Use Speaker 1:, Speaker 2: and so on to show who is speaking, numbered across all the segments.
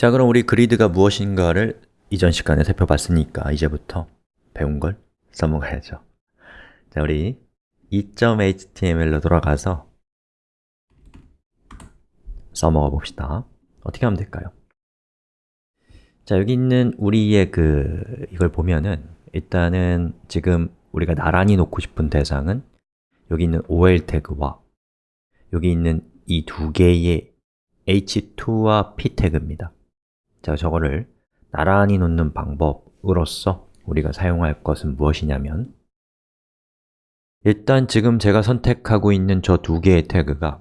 Speaker 1: 자, 그럼 우리 그리드가 무엇인가를 이전 시간에 살펴봤으니까 이제부터 배운 걸 써먹어야죠. 자, 우리 2.html로 돌아가서 써먹어 봅시다. 어떻게 하면 될까요? 자, 여기 있는 우리의 그 이걸 보면은 일단은 지금 우리가 나란히 놓고 싶은 대상은 여기 있는 ol 태그와 여기 있는 이 두 개의 h2와 p 태그입니다 자, 저거를 나란히 놓는 방법으로서 우리가 사용할 것은 무엇이냐면 일단 지금 제가 선택하고 있는 저 두 개의 태그가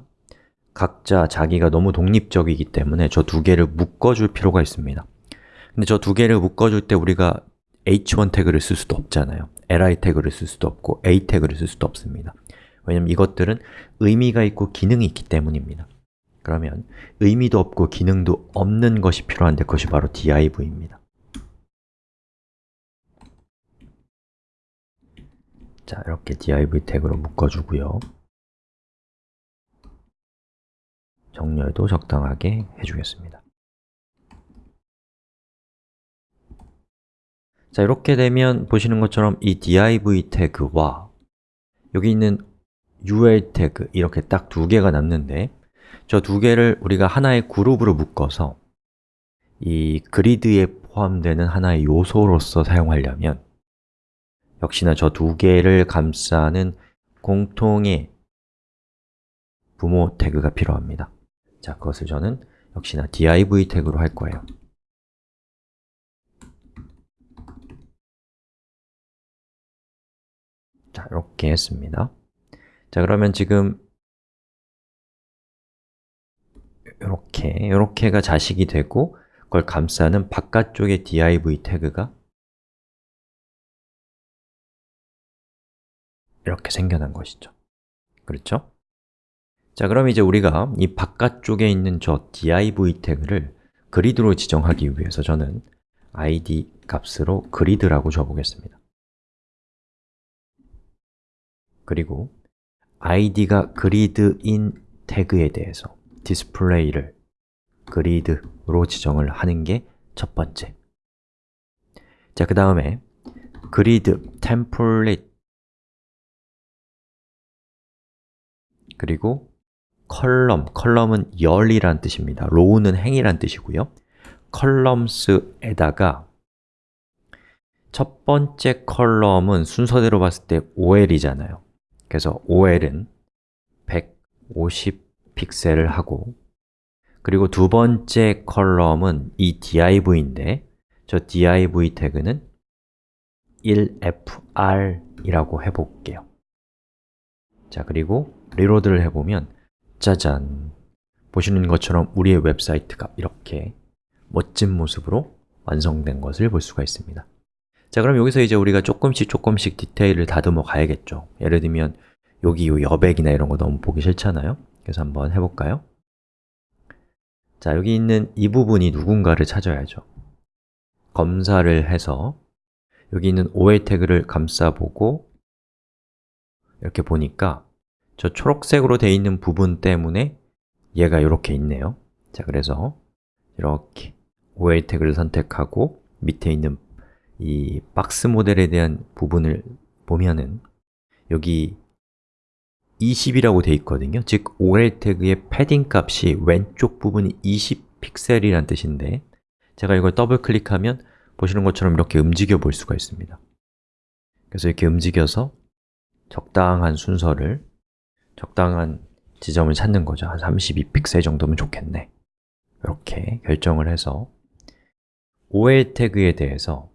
Speaker 1: 각자 자기가 너무 독립적이기 때문에 저 두 개를 묶어줄 필요가 있습니다. 근데 저 두 개를 묶어줄 때 우리가 h1 태그를 쓸 수도 없잖아요. Li 태그를 쓸 수도 없고 a 태그를 쓸 수도 없습니다. 왜냐면 이것들은 의미가 있고 기능이 있기 때문입니다 그러면 의미도 없고 기능도 없는 것이 필요한데 그것이 바로 div입니다. 자, 이렇게 div 태그로 묶어주고요. 정렬도 적당하게 해주겠습니다. 자, 이렇게 되면 보시는 것처럼 이 div 태그와 여기 있는 ul 태그 이렇게 딱 두 개가 남는데 저 두 개를 우리가 하나의 그룹으로 묶어서 이 그리드에 포함되는 하나의 요소로서 사용하려면 역시나 저 두 개를 감싸는 공통의 부모 태그가 필요합니다. 자, 그것을 저는 역시나 div 태그로 할 거예요. 자, 이렇게 했습니다. 자, 그러면 지금 이렇게, 이렇게가 자식이 되고 그걸 감싸는 바깥쪽의 div 태그가 이렇게 생겨난 것이죠 그렇죠? 자, 그럼 이제 우리가 이 바깥쪽에 있는 저 div 태그를 그리드로 지정하기 위해서 저는 id 값으로 grid라고 줘보겠습니다 그리고 id가 grid인 태그에 대해서 display를 grid로 지정을 하는 게 첫 번째. 자, 그 다음에 grid template. 그리고 column, column은 열이란 뜻입니다. row는 행이란 뜻이고요. columns에다가 첫 번째 column은 순서대로 봤을 때 ol이잖아요. 그래서 ol은 150 픽셀을 하고 그리고 두 번째 column은 이 div인데 저 div 태그는 1fr이라고 해볼게요. 자, 그리고 reload를 해보면 짜잔! 보시는 것처럼 우리의 웹사이트가 이렇게 멋진 모습으로 완성된 것을 볼 수가 있습니다. 자, 그럼 여기서 이제 우리가 조금씩 조금씩 디테일을 다듬어 가야겠죠. 예를 들면 여기 이 여백이나 이런 거 너무 보기 싫잖아요 그래서 한번 해볼까요? 자, 여기 있는 이 부분이 누군가를 찾아야죠 검사를 해서 여기 있는 OL 태그를 감싸보고 이렇게 보니까 저 초록색으로 되어 있는 부분 때문에 얘가 이렇게 있네요 자, 그래서 이렇게 OL 태그를 선택하고 밑에 있는 이 박스 모델에 대한 부분을 보면은 여기 20이라고 되어 있거든요. 즉, OL 태그의 패딩 값이 왼쪽 부분이 20 픽셀이란 뜻인데 제가 이걸 더블 클릭하면 보시는 것처럼 이렇게 움직여 볼 수가 있습니다. 그래서 이렇게 움직여서 적당한 순서를 적당한 지점을 찾는 거죠. 한 32픽셀 정도면 좋겠네. 이렇게 결정을 해서 OL 태그에 대해서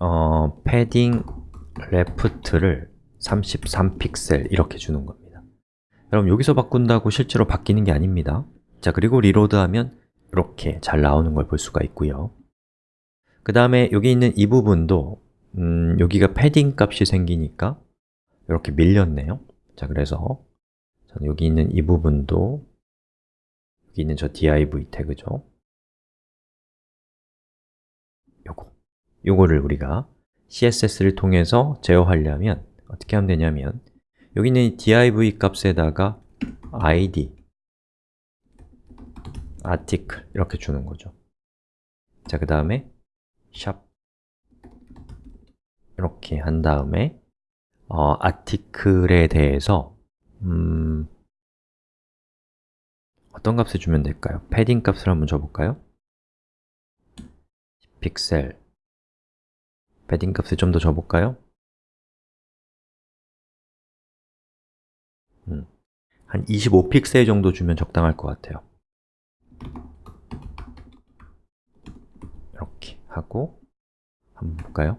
Speaker 1: 어, 패딩 레프트를 33픽셀 이렇게 주는 겁니다. 여러분 여기서 바꾼다고 실제로 바뀌는 게 아닙니다. 자, 그리고 리로드하면 이렇게 잘 나오는 걸 볼 수가 있고요. 그 다음에 여기 있는 이 부분도 음, 여기가 패딩 값이 생기니까 이렇게 밀렸네요. 자, 그래서 저는 여기 있는 이 부분도 여기 있는 저 div 태그죠 요거를 우리가 CSS를 통해서 제어하려면 어떻게 하면 되냐면 여기 있는 이 div 값에다가 id article 이렇게 주는 거죠 자, 그 다음에 샵 이렇게 한 다음에 어, 아티클에 대해서 음, 어떤 값을 주면 될까요? 패딩 값을 한번 줘볼까요? 픽셀 패딩 값을 좀 더 줘볼까요? 음, 한 25픽셀 정도 주면 적당할 것 같아요 이렇게 하고 한번 볼까요?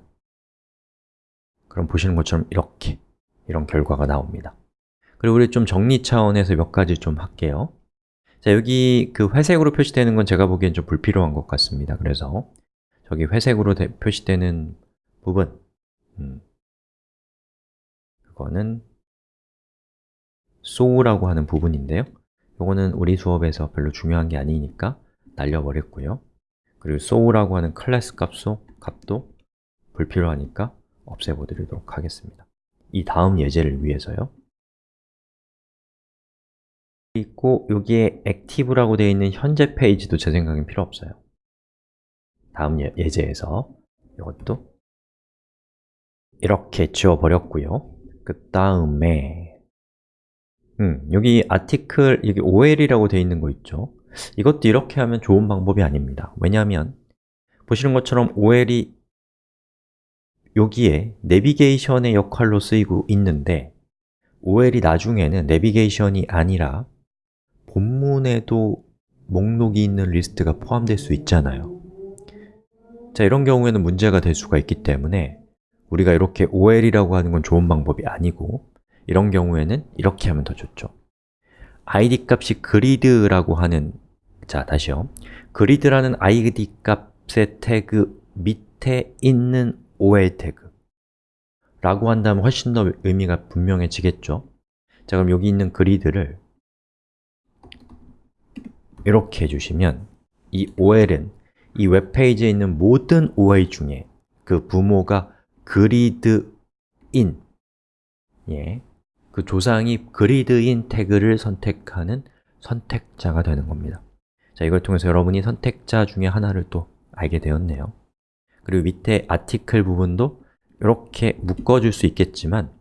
Speaker 1: 그럼 보시는 것처럼 이렇게 이런 결과가 나옵니다 그리고 우리 좀 정리 차원에서 몇 가지 좀 할게요 자, 여기 그 회색으로 표시되는 건 제가 보기엔 좀 불필요한 것 같습니다 그래서 저기 회색으로 되, 표시되는 부분. 음, 그거는 so라고 하는 부분인데요. 이거는 우리 수업에서 별로 중요한 게 아니니까 날려버렸고요. 그리고 so라고 하는 클래스 값도, 값도 불필요하니까 없애버리도록 하겠습니다. 이 다음 예제를 위해서요. 있고 여기에 active라고 되어 있는 현재 페이지도 제 생각엔 필요 없어요. 다음 예, 예제에서 이것도 이렇게 지워버렸고요. 그 다음에 음, 여기 article, 여기 ol이라고 되어 있는 거 있죠? 이것도 이렇게 하면 좋은 방법이 아닙니다. 왜냐하면 보시는 것처럼 ol이 여기에 내비게이션의 역할로 쓰이고 있는데 ol이 나중에는 내비게이션이 아니라 본문에도 목록이 있는 리스트가 포함될 수 있잖아요. 자, 이런 경우에는 문제가 될 수가 있기 때문에 우리가 이렇게 ol이라고 하는 건 좋은 방법이 아니고 이런 경우에는 이렇게 하면 더 좋죠. id 값이 grid라고 하는 자, 다시요. grid라는 id 값의 태그 밑에 있는 ol 태그. 라고 한다면 훨씬 더 의미가 분명해지겠죠. 자, 그럼 여기 있는 그리드를 이렇게 해주시면 이 ol은 이 웹페이지에 있는 모든 ol 중에 그 부모가 gridin 예, 그 조상이 gridin 태그를 선택하는 선택자가 되는 겁니다. 자, 이걸 통해서 여러분이 선택자 중에 하나를 또 알게 되었네요. 그리고 밑에 article 부분도 이렇게 묶어줄 수 있겠지만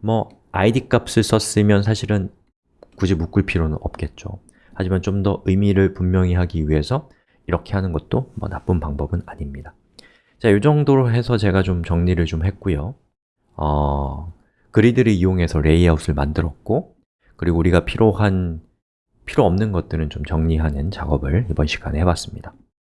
Speaker 1: 뭐 id 값을 썼으면 사실은 굳이 묶을 필요는 없겠죠. 하지만 좀 더 의미를 분명히 하기 위해서 이렇게 하는 것도 뭐 나쁜 방법은 아닙니다 자, 이 정도로 해서 제가 좀 정리를 좀 했고요. 어, 그리드를 이용해서 레이아웃을 만들었고 그리고 우리가 필요한, 필요 없는 것들은 좀 정리하는 작업을 이번 시간에 해봤습니다